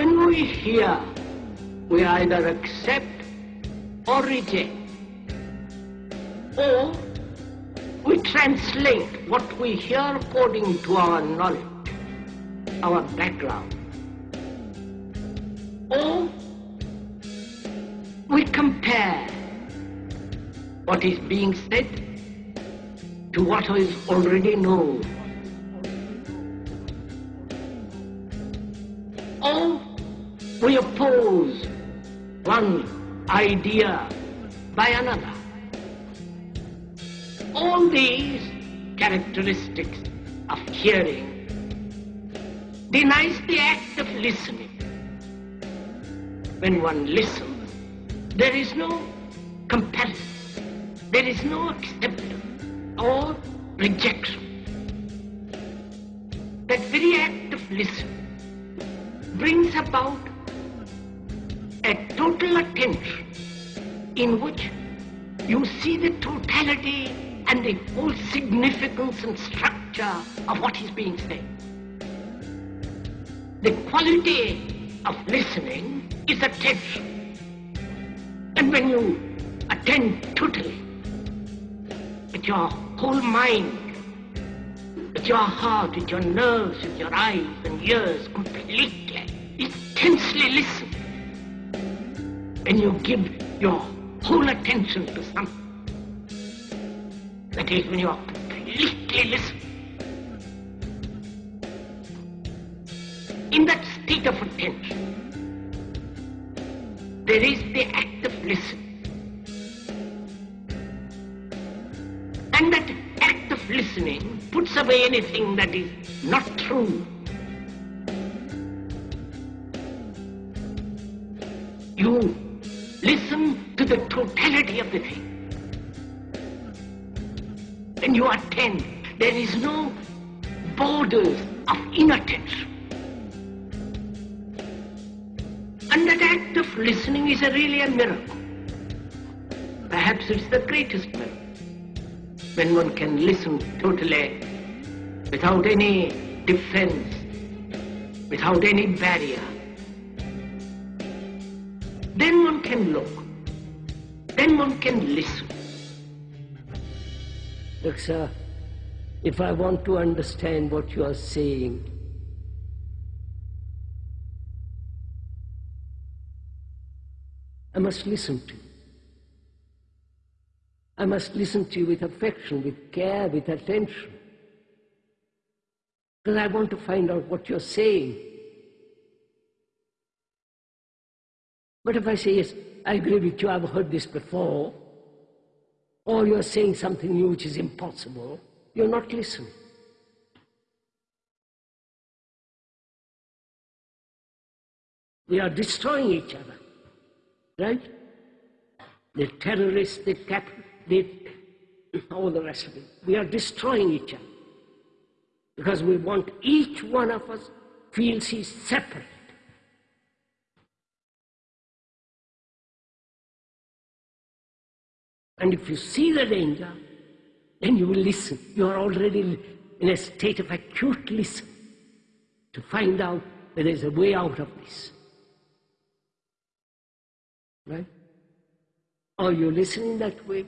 When we hear, we either accept or reject. Or we translate what we hear according to our knowledge, our background. Or we compare what is being said to what is already known. Or we oppose one idea by another. All these characteristics of hearing denies the act of listening. When one listens, there is no comparison, there is no acceptance or rejection. That very act of listening brings about a total attention in which you see the totality and the whole significance and structure of what is being said. The quality of listening is attention. And when you attend totally, with your whole mind, with your heart, with your nerves, with your eyes and ears completely, intensely listen, when you give your whole attention to something, that is when you are completely listening. In that state of attention, there is the act of listening. And that act of listening puts away anything that is not true. You listen to the totality of the thing. When you attend, there is no borders of inattention. And that act of listening is a really a miracle. Perhaps it's the greatest miracle. When one can listen totally, without any defense, without any barrier. Then one can look. Then one can listen. Look, sir, if I want to understand what you are saying, I must listen to you. I must listen to you with affection, with care, with attention. Because I want to find out what you're saying. But if I say, yes, I agree with you, I've heard this before, or you're saying something new which is impossible, you're not listening. We are destroying each other, right? The terrorists, the cap, the, all the rest of it. We are destroying each other because we want each one of us feels he's separate. And if you see the danger, then you will listen. You are already in a state of acute listen to find out that there is a way out of this. Right? Are you listening that way?